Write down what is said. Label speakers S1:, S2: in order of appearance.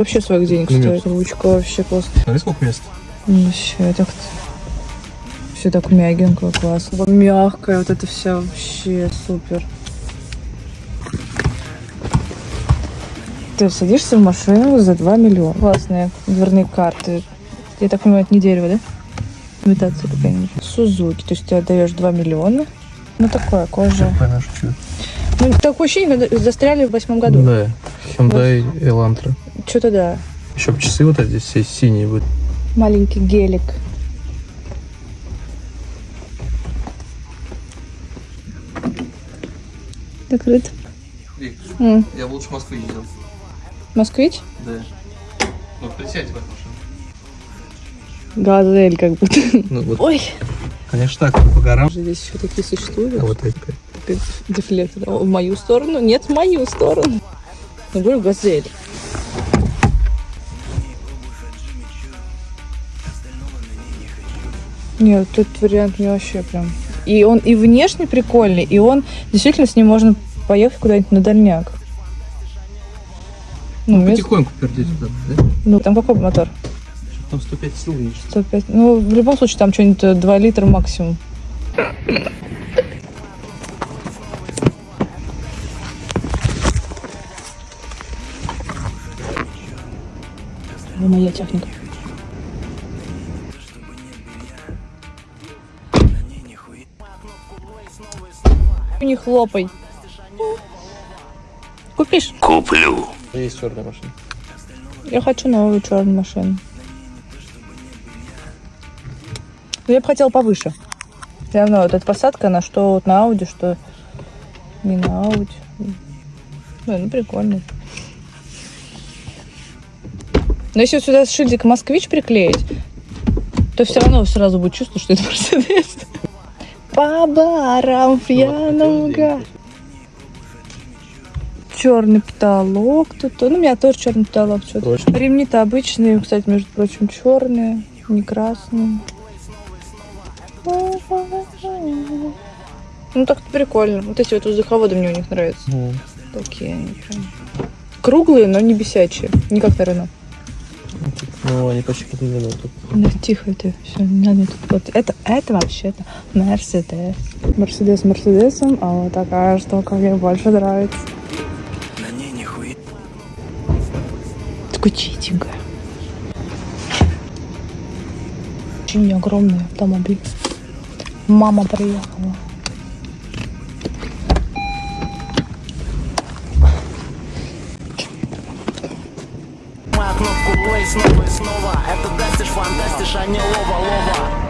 S1: Вообще своих денег
S2: Ну,
S1: стоит. Ручка вообще классно.
S2: Смотри, сколько мест.
S1: Вообще, так все так мягенько, классно. Мягкая вот это вся вообще супер. Ты садишься в машину за 2 миллиона. Классные дверные карты. Я так понимаю, это не дерево, да? Имитация какая-нибудь. Сузуки. То есть ты отдаешь 2 миллиона. Ну, такое, кожа.
S2: Понятно, что.
S1: Ну, такое ощущение, застряли в восьмом году.
S2: Да. Hyundai Elantra.
S1: Что-то да.
S2: Еще бы часы вот эти все синие будут.
S1: Маленький гелик. Закрыт. М,
S2: Я бы лучше в Москву ездил.
S1: Москвич?
S2: Да. Ну, присядьте в эту машину.
S1: Газель как будто.
S2: Ну, вот,
S1: Ой.
S2: конечно, так, по горам.
S1: Здесь еще такие существуют.
S2: А вот эти.
S1: Опять Дефлектор. О, В мою сторону? Нет, в мою сторону. Я говорю, газель. Нет, этот вариант мне вообще прям... И он и внешне прикольный, и он действительно с ним можно поехать куда-нибудь на дальняк. Ну, мест-
S2: Потихоньку пердеть туда, да?
S1: ну, там какой мотор?
S2: Там 105 сил есть.
S1: 105. Ну, в любом случае, там что-нибудь 2 литра максимум. Это моя техника. Не хлопай. Купишь?
S2: Есть черная машина.
S1: Я хочу новую черную машину. Но я бы хотела повыше. Все равно вот эта посадка, она что вот на Ауди, что не на Ауди. Ну, ну прикольно. Но если вот сюда шильдик «Москвич» приклеить, то все равно сразу будет чувство, что это Мерседес. По барам га. Черный потолок тут. Ну, у меня тоже черный потолок.
S2: Точно.
S1: Ремни-то обычные, кстати, между прочим, черные, не красные. Ну так прикольно. Вот эти вот воздуховоды мне у них нравятся.
S2: Ну,
S1: Такие они прям. Круглые, но не бесячие. Не как на Рено.
S2: Ну, они почти как минуту.
S1: Да тихо ты. Все, не надо тут. Вот это, это вообще-то Мерседес. Мерседес Мерседесом, а вот такая штука мне больше нравится. Такой чистенькая. Очень огромный автомобиль. Мама приехала.
S3: Нажимаю кнопку play снова и снова. Это дастишь, фантастишь, а не лова-лова